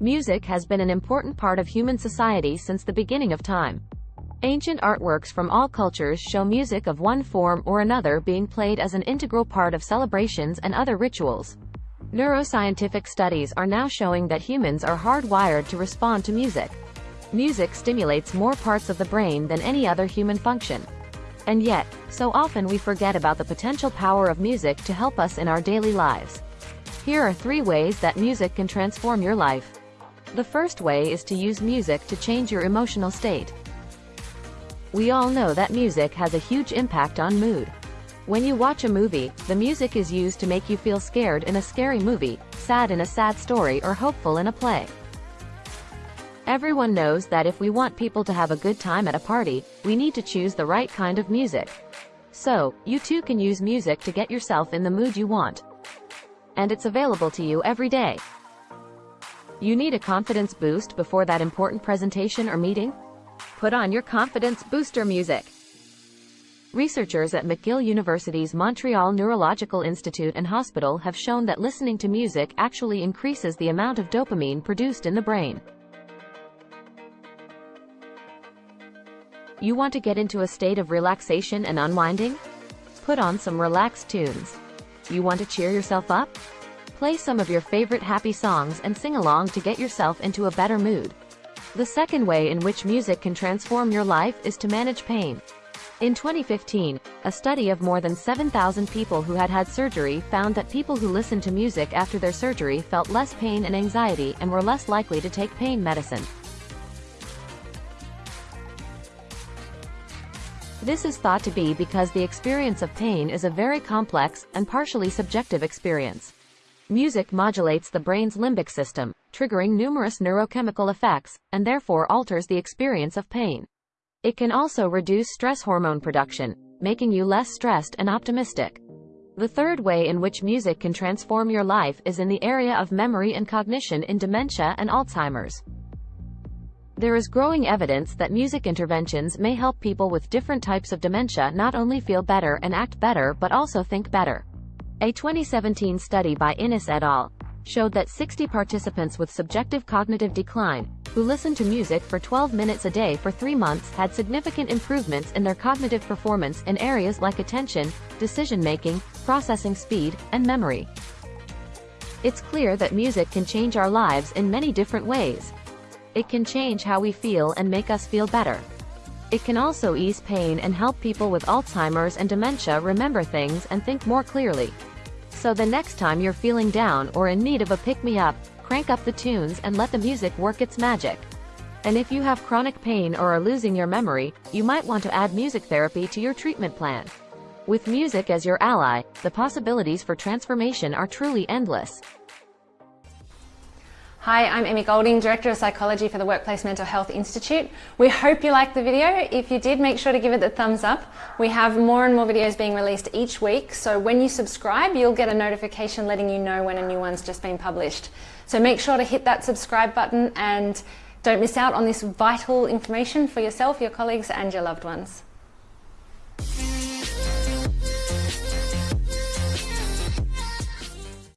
music has been an important part of human society since the beginning of time. Ancient artworks from all cultures show music of one form or another being played as an integral part of celebrations and other rituals. Neuroscientific studies are now showing that humans are hardwired to respond to music. Music stimulates more parts of the brain than any other human function. And yet, so often we forget about the potential power of music to help us in our daily lives. Here are three ways that music can transform your life. The first way is to use music to change your emotional state. We all know that music has a huge impact on mood. When you watch a movie, the music is used to make you feel scared in a scary movie, sad in a sad story or hopeful in a play. Everyone knows that if we want people to have a good time at a party, we need to choose the right kind of music. So, you too can use music to get yourself in the mood you want. And it's available to you every day. You need a confidence boost before that important presentation or meeting? Put on your confidence booster music. Researchers at McGill University's Montreal Neurological Institute and Hospital have shown that listening to music actually increases the amount of dopamine produced in the brain. You want to get into a state of relaxation and unwinding? Put on some relaxed tunes. You want to cheer yourself up? Play some of your favorite happy songs and sing along to get yourself into a better mood. The second way in which music can transform your life is to manage pain. In 2015, a study of more than 7,000 people who had had surgery found that people who listened to music after their surgery felt less pain and anxiety and were less likely to take pain medicine. This is thought to be because the experience of pain is a very complex and partially subjective experience. Music modulates the brain's limbic system, triggering numerous neurochemical effects, and therefore alters the experience of pain. It can also reduce stress hormone production, making you less stressed and optimistic. The third way in which music can transform your life is in the area of memory and cognition in dementia and Alzheimer's. There is growing evidence that music interventions may help people with different types of dementia not only feel better and act better but also think better. A 2017 study by Innes et al. showed that 60 participants with subjective cognitive decline, who listened to music for 12 minutes a day for three months had significant improvements in their cognitive performance in areas like attention, decision-making, processing speed, and memory. It's clear that music can change our lives in many different ways. It can change how we feel and make us feel better. It can also ease pain and help people with Alzheimer's and dementia remember things and think more clearly. So the next time you're feeling down or in need of a pick-me-up, crank up the tunes and let the music work its magic. And if you have chronic pain or are losing your memory, you might want to add music therapy to your treatment plan. With music as your ally, the possibilities for transformation are truly endless. Hi, I'm Emmy Golding, Director of Psychology for the Workplace Mental Health Institute. We hope you liked the video. If you did, make sure to give it the thumbs up. We have more and more videos being released each week, so when you subscribe, you'll get a notification letting you know when a new one's just been published. So make sure to hit that subscribe button and don't miss out on this vital information for yourself, your colleagues and your loved ones.